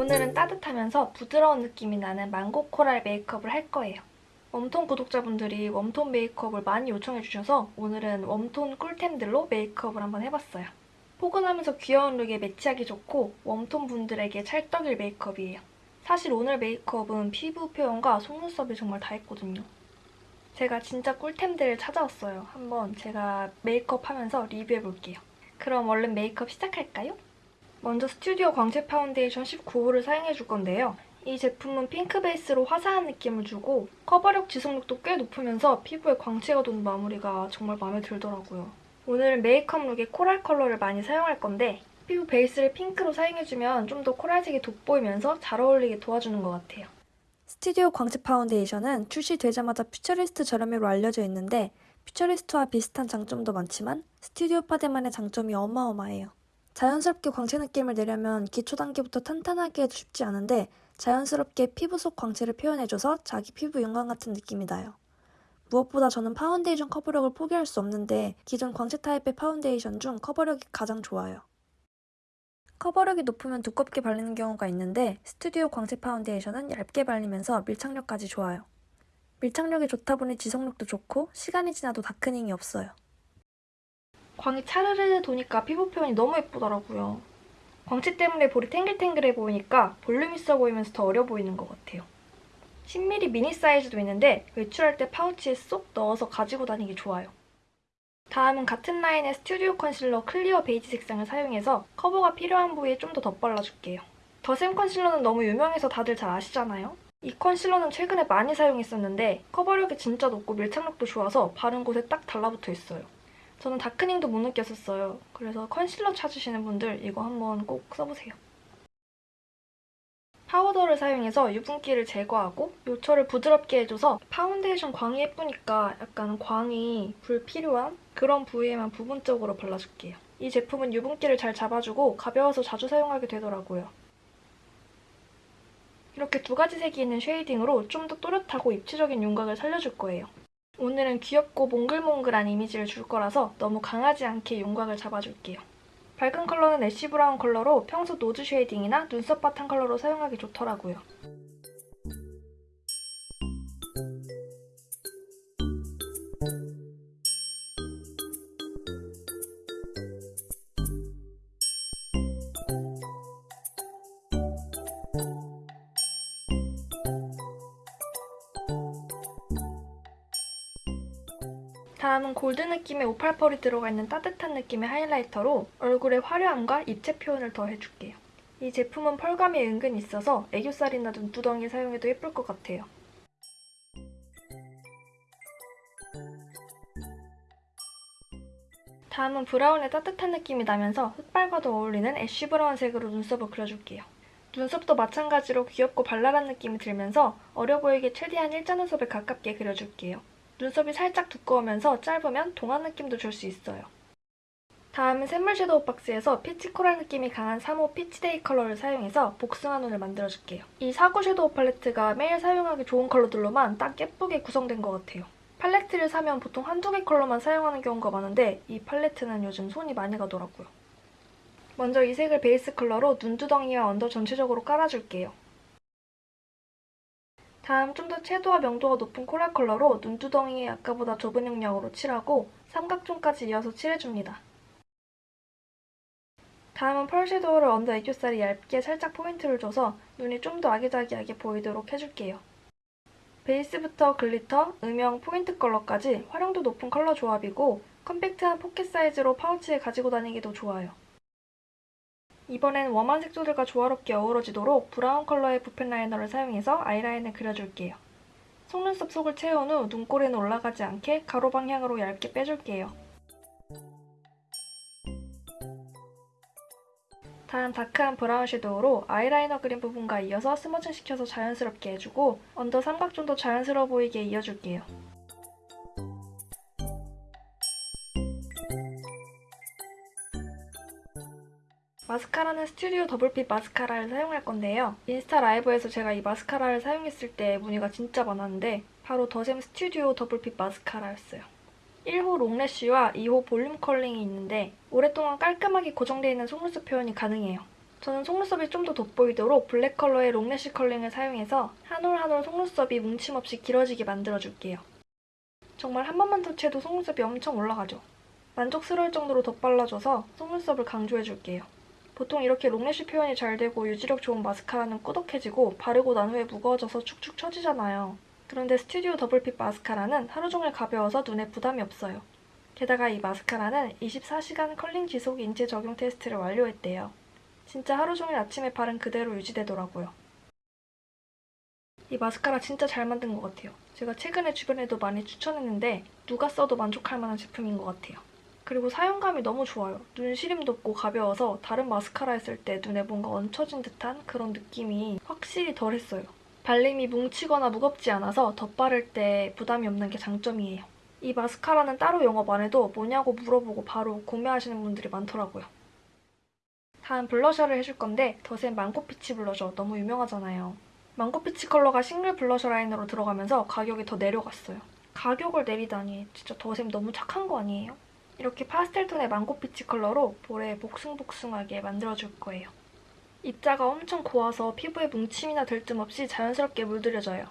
오늘은 따뜻하면서 부드러운 느낌이 나는 망고 코랄 메이크업을 할 거예요. 웜톤 구독자분들이 웜톤 메이크업을 많이 요청해주셔서 오늘은 웜톤 꿀템들로 메이크업을 한번 해봤어요. 포근하면서 귀여운 룩에 매치하기 좋고 웜톤 분들에게 찰떡일 메이크업이에요. 사실 오늘 메이크업은 피부 표현과 속눈썹이 정말 다 했거든요. 제가 진짜 꿀템들을 찾아왔어요. 한번 제가 메이크업 하면서 리뷰해볼게요. 그럼 얼른 메이크업 시작할까요? 먼저 스튜디오 광채 파운데이션 19호를 사용해줄 건데요. 이 제품은 핑크 베이스로 화사한 느낌을 주고 커버력 지속력도 꽤 높으면서 피부에 광채가 도는 마무리가 정말 마음에 들더라고요. 오늘은 메이크업 룩에 코랄 컬러를 많이 사용할 건데 피부 베이스를 핑크로 사용해주면 좀 더 코랄색이 돋보이면서 잘 어울리게 도와주는 것 같아요. 스튜디오 광채 파운데이션은 출시되자마자 퓨처리스트 저렴이로 알려져 있는데 퓨처리스트와 비슷한 장점도 많지만 스튜디오 파데만의 장점이 어마어마해요. 자연스럽게 광채 느낌을 내려면 기초 단계부터 탄탄하게 해도 쉽지 않은데 자연스럽게 피부 속 광채를 표현해줘서 자기 피부 윤광 같은 느낌이 나요. 무엇보다 저는 파운데이션 커버력을 포기할 수 없는데 기존 광채 타입의 파운데이션 중 커버력이 가장 좋아요. 커버력이 높으면 두껍게 발리는 경우가 있는데 스튜디오 광채 파운데이션은 얇게 발리면서 밀착력까지 좋아요. 밀착력이 좋다 보니 지속력도 좋고 시간이 지나도 다크닝이 없어요. 광이 차르르 도니까 피부 표현이 너무 예쁘더라고요. 광채 때문에 볼이 탱글탱글해 보이니까 볼륨 있어 보이면서 더 어려 보이는 것 같아요. 10mm 미니 사이즈도 있는데 외출할 때 파우치에 쏙 넣어서 가지고 다니기 좋아요. 다음은 같은 라인의 스튜디오 컨실러 클리어 베이지 색상을 사용해서 커버가 필요한 부위에 좀 더 덧발라줄게요. 더샘 컨실러는 너무 유명해서 다들 잘 아시잖아요? 이 컨실러는 최근에 많이 사용했었는데 커버력이 진짜 높고 밀착력도 좋아서 바른 곳에 딱 달라붙어 있어요. 저는 다크닝도 못 느꼈었어요. 그래서 컨실러 찾으시는 분들 이거 한번 꼭 써보세요. 파우더를 사용해서 유분기를 제거하고 요철을 부드럽게 해줘서 파운데이션 광이 예쁘니까 약간 광이 불필요한 그런 부위에만 부분적으로 발라줄게요. 이 제품은 유분기를 잘 잡아주고 가벼워서 자주 사용하게 되더라고요. 이렇게 두 가지 색이 있는 쉐이딩으로 좀 더 또렷하고 입체적인 윤곽을 살려줄 거예요. 오늘은 귀엽고 몽글몽글한 이미지를 줄 거라서 너무 강하지 않게 윤곽을 잡아줄게요. 밝은 컬러는 애쉬 브라운 컬러로 평소 노즈 쉐이딩이나 눈썹 바탕 컬러로 사용하기 좋더라고요. 다음은 골드 느낌의 오팔펄이 들어가 있는 따뜻한 느낌의 하이라이터로 얼굴에 화려함과 입체 표현을 더 해줄게요. 이 제품은 펄감이 은근 있어서 애교살이나 눈두덩이 사용해도 예쁠 것 같아요. 다음은 브라운의 따뜻한 느낌이 나면서 흑발과도 어울리는 애쉬 브라운 색으로 눈썹을 그려줄게요. 눈썹도 마찬가지로 귀엽고 발랄한 느낌이 들면서 어려 보이게 최대한 일자 눈썹에 가깝게 그려줄게요. 눈썹이 살짝 두꺼우면서 짧으면 동안 느낌도 줄 수 있어요. 다음은 샘물 섀도우 박스에서 피치 코랄 느낌이 강한 3호 피치데이 컬러를 사용해서 복숭아 눈을 만들어줄게요. 이 사구 섀도우 팔레트가 매일 사용하기 좋은 컬러들로만 딱 예쁘게 구성된 것 같아요. 팔레트를 사면 보통 한두 개 컬러만 사용하는 경우가 많은데 이 팔레트는 요즘 손이 많이 가더라고요. 먼저 이 색을 베이스 컬러로 눈두덩이와 언더 전체적으로 깔아줄게요. 다음 좀 더 채도와 명도가 높은 코랄 컬러로 눈두덩이에 아까보다 좁은 영역으로 칠하고 삼각존까지 이어서 칠해줍니다. 다음은 펄 섀도우를 언더 애교살이 얇게 살짝 포인트를 줘서 눈이 좀 더 아기자기하게 보이도록 해줄게요. 베이스부터 글리터, 음영, 포인트 컬러까지 활용도 높은 컬러 조합이고 컴팩트한 포켓 사이즈로 파우치에 가지고 다니기도 좋아요. 이번엔 웜한 색조들과 조화롭게 어우러지도록 브라운 컬러의 붓펜 라이너를 사용해서 아이라인을 그려줄게요. 속눈썹 속을 채운 후 눈꼬리는 올라가지 않게 가로 방향으로 얇게 빼줄게요. 다음 dark한 브라운 섀도우로 아이라이너 그린 부분과 이어서 smudging 시켜서 자연스럽게 해주고 under 삼각존도 자연스러워 보이게 이어줄게요. 마스카라는 스튜디오 더블핏 마스카라를 사용할 건데요. 인스타 라이브에서 제가 이 마스카라를 사용했을 때 문의가 진짜 많았는데 바로 더샘 스튜디오 더블핏 마스카라였어요. 1호 long lash와 2호 volume curling이 있는데 오랫동안 깔끔하게 고정되어 있는 속눈썹 표현이 가능해요. 저는 속눈썹이 좀 더 돋보이도록 블랙 컬러의 long lash curling을 사용해서 한 올 한 올 속눈썹이 뭉침 없이 길어지게 만들어줄게요. 정말 한 번만 터치해도 속눈썹이 엄청 올라가죠. 만족스러울 정도로 덧발라줘서 속눈썹을 강조해줄게요. 보통 이렇게 long lash 표현이 잘 되고 유지력 좋은 마스카라는 꾸덕해지고 바르고 난 후에 무거워져서 축축 처지잖아요. 그런데 스튜디오 더블핏 마스카라는 하루 종일 가벼워서 눈에 부담이 없어요. 게다가 이 마스카라는 24시간 컬링 지속 인체 적용 테스트를 완료했대요. 진짜 하루 종일 아침에 바른 그대로 유지되더라고요. 이 마스카라 진짜 잘 만든 것 같아요. 제가 최근에 주변에도 많이 추천했는데 누가 써도 만족할 만한 제품인 것 같아요. 그리고 사용감이 너무 좋아요. 눈 시림도 없고 가벼워서 다른 마스카라 했을 때 눈에 뭔가 얹혀진 듯한 그런 느낌이 확실히 덜했어요. 발림이 뭉치거나 무겁지 않아서 덧바를 때 부담이 없는 게 장점이에요. 이 마스카라는 따로 영업 안 해도 뭐냐고 물어보고 바로 구매하시는 분들이 많더라고요. 다음 블러셔를 해줄 건데 더샘 망고피치 블러셔 너무 유명하잖아요. 망고피치 컬러가 싱글 블러셔 라인으로 들어가면서 가격이 더 내려갔어요. 가격을 내리다니 진짜 더샘 너무 착한 거 아니에요? 이렇게 파스텔 톤의 망고피치 컬러로 볼에 복숭복숭하게 만들어줄 거예요. 입자가 엄청 고와서 피부에 뭉침이나 들뜸 없이 자연스럽게 물들여져요.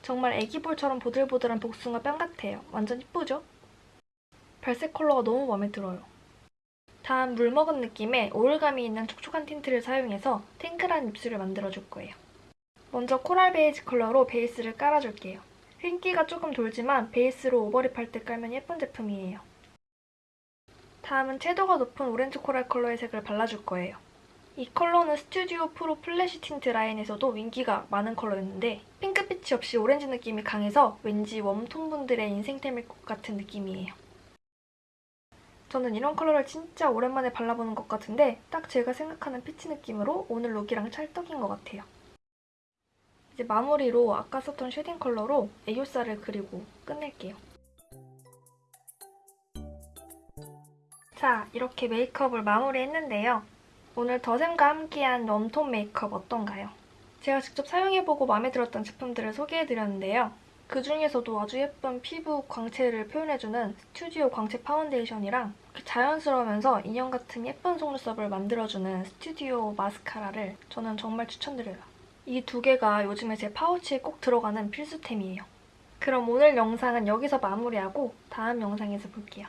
정말 애기볼처럼 보들보들한 복숭아 뺨 같아요. 완전 이쁘죠? 발색 컬러가 너무 마음에 들어요. 다음 물 먹은 느낌의 오일감이 있는 촉촉한 tint를 사용해서 탱글한 입술을 만들어줄 거예요. 먼저 코랄 베이지 컬러로 베이스를 깔아줄게요. 흰기가 조금 돌지만 베이스로 overlip 할 때 깔면 예쁜 제품이에요. 다음은 채도가 높은 오렌지 코랄 컬러의 색을 발라줄 거예요. 이 컬러는 스튜디오 프로 플래시 틴트 라인에서도 인기가 많은 컬러였는데 핑크빛이 없이 오렌지 느낌이 강해서 왠지 warm tone 분들의 인생템일 것 같은 느낌이에요. 저는 이런 컬러를 진짜 오랜만에 발라보는 것 같은데 딱 제가 생각하는 peach 느낌으로 오늘 look이랑 찰떡인 것 같아요. 이제 마무리로 아까 썼던 shading 컬러로 애교살을 그리고 끝낼게요. 자, 이렇게 메이크업을 마무리했는데요. 오늘 더샘과 함께한 warm tone 메이크업 어떤가요? 제가 직접 사용해보고 마음에 들었던 제품들을 소개해드렸는데요. 그 중에서도 아주 예쁜 피부 광채를 표현해주는 스튜디오 광채 파운데이션이랑 자연스러우면서 인형 같은 예쁜 속눈썹을 만들어주는 스튜디오 마스카라를 저는 정말 추천드려요. 이 두 개가 요즘에 제 파우치에 꼭 들어가는 필수템이에요. 그럼 오늘 영상은 여기서 마무리하고 다음 영상에서 볼게요.